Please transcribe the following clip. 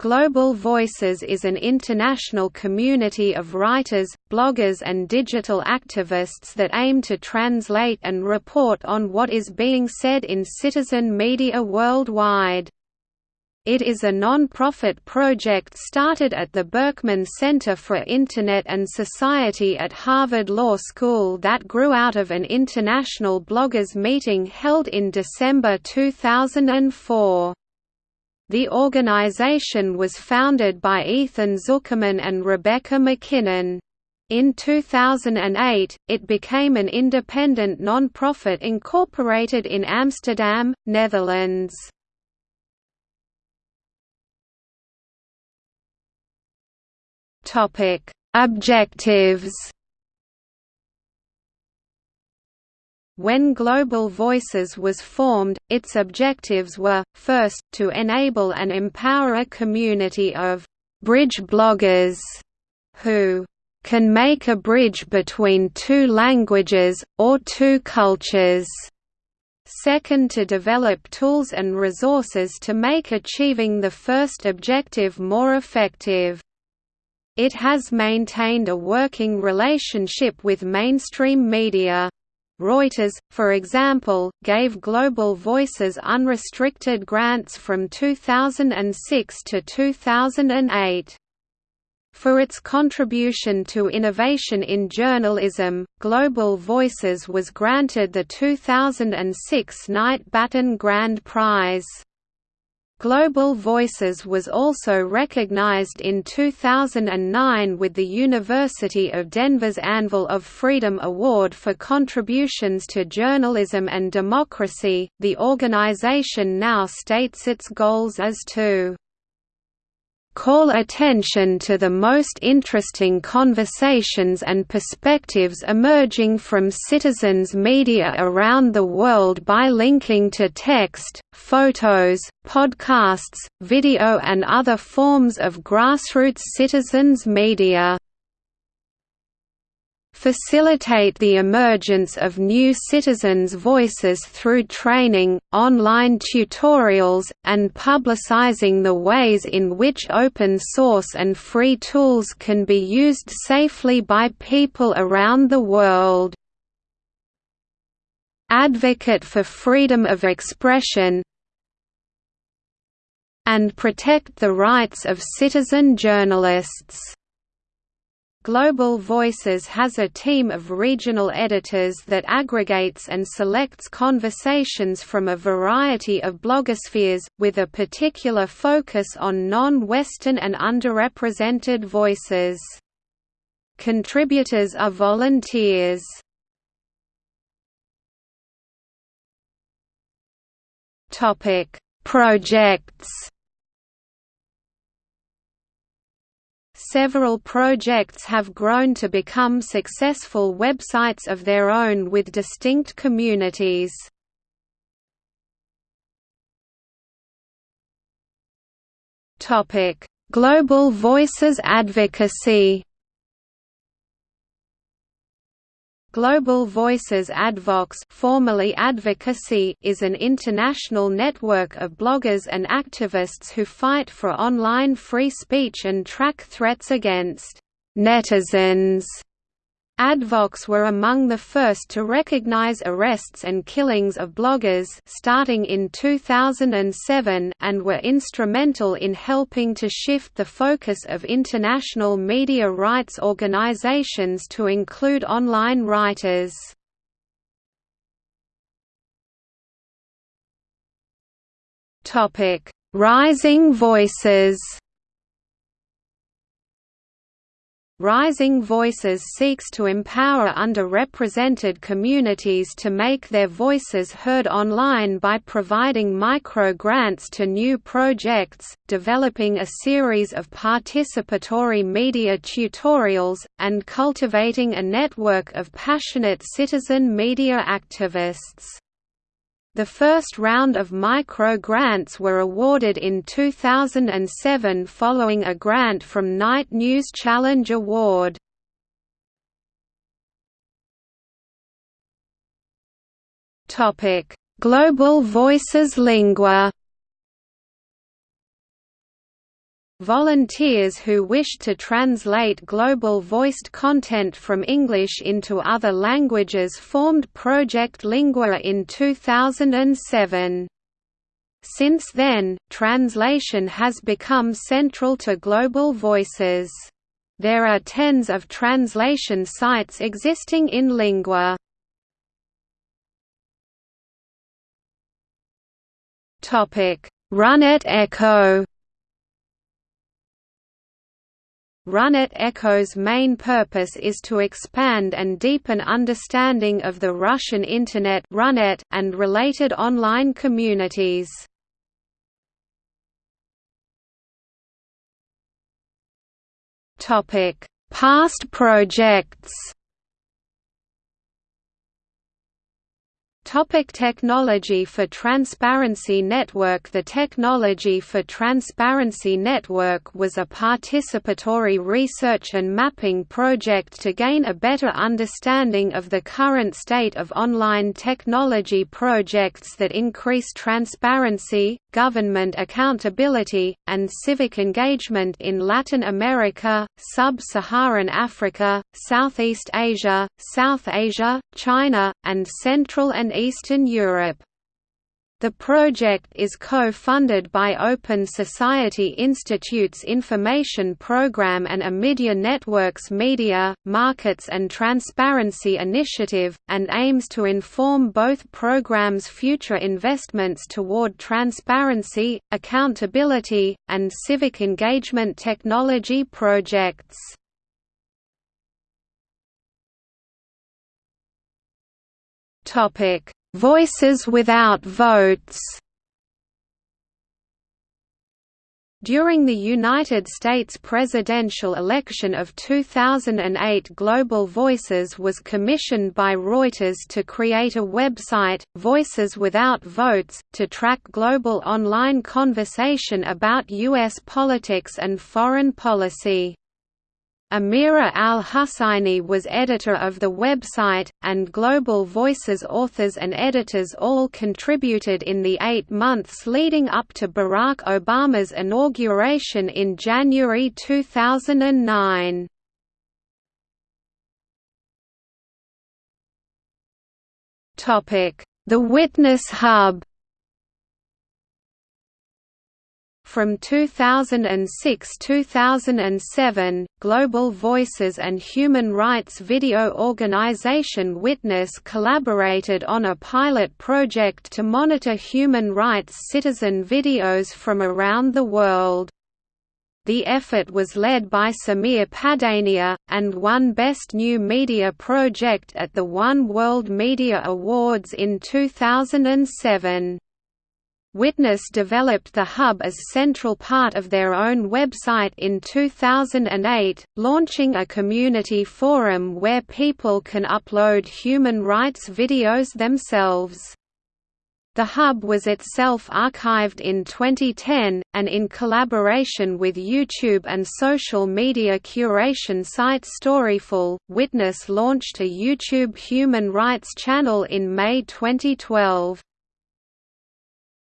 Global Voices is an international community of writers, bloggers and digital activists that aim to translate and report on what is being said in citizen media worldwide. It is a non-profit project started at the Berkman Center for Internet and Society at Harvard Law School that grew out of an international bloggers meeting held in December 2004. The organization was founded by Ethan Zuckerman and Rebecca MacKinnon. In 2008, it became an independent non-profit incorporated in Amsterdam, Netherlands. Objectives When Global Voices was formed, its objectives were, first, to enable and empower a community of «bridge bloggers» who «can make a bridge between two languages, or two cultures». Second to develop tools and resources to make achieving the first objective more effective. It has maintained a working relationship with mainstream media. Reuters, for example, gave Global Voices unrestricted grants from 2006 to 2008. For its contribution to innovation in journalism, Global Voices was granted the 2006 Knight Batten Grand Prize. Global Voices was also recognized in 2009 with the University of Denver's Anvil of Freedom Award for contributions to journalism and democracy. The organization now states its goals as to call attention to the most interesting conversations and perspectives emerging from citizens' media around the world by linking to text, photos, podcasts, video and other forms of grassroots citizens' media facilitate the emergence of new citizens' voices through training, online tutorials, and publicizing the ways in which open source and free tools can be used safely by people around the world. Advocate for freedom of expression and protect the rights of citizen journalists. Global Voices has a team of regional editors that aggregates and selects conversations from a variety of blogospheres, with a particular focus on non-Western and underrepresented voices. Contributors are volunteers. Projects Several projects have grown to become successful websites of their own with distinct communities. Global Voices Advocacy Global Voices Advox formerly Advocacy is an international network of bloggers and activists who fight for online free speech and track threats against «netizens» Advox were among the first to recognize arrests and killings of bloggers starting in 2007 and were instrumental in helping to shift the focus of international media rights organizations to include online writers. Rising Voices Rising Voices seeks to empower underrepresented communities to make their voices heard online by providing micro-grants to new projects, developing a series of participatory media tutorials, and cultivating a network of passionate citizen media activists. The first round of micro-grants were awarded in 2007 following a grant from Knight News Challenge Award. Global Voices Lingua Volunteers who wished to translate global voiced content from English into other languages formed Project Lingua in 2007. Since then, translation has become central to Global Voices. There are tens of translation sites existing in Lingua. Run Runet Echo Runet Echo's main purpose is to expand and deepen understanding of the Russian Internet Runet and related online communities. Past projects Topic technology for Transparency Network. The Technology for Transparency Network was a participatory research and mapping project to gain a better understanding of the current state of online technology projects that increase transparency, government accountability, and civic engagement in Latin America, Sub-Saharan Africa, Southeast Asia, South Asia, China, and Central and Eastern Europe. The project is co-funded by Open Society Institute's Information Program and Omidyar Network's Media, Markets and Transparency Initiative, and aims to inform both programs' future investments toward transparency, accountability, and civic engagement technology projects. Topic: Voices without votes. During the United States presidential election of 2008 Global Voices was commissioned by Reuters to create a website, Voices Without Votes, to track global online conversation about U.S. politics and foreign policy. Amira al-Husseini was editor of the website, and Global Voices authors and editors all contributed in the eight months leading up to Barack Obama's inauguration in January 2009. The Witness Hub From 2006–2007, Global Voices and human rights video organization Witness collaborated on a pilot project to monitor human rights citizen videos from around the world. The effort was led by Sameer Padania, and won Best New Media Project at the One World Media Awards in 2007. Witness developed the hub as central part of their own website in 2008, launching a community forum where people can upload human rights videos themselves. The hub was itself archived in 2010, and in collaboration with YouTube and social media curation site Storyful, Witness launched a YouTube human rights channel in May 2012.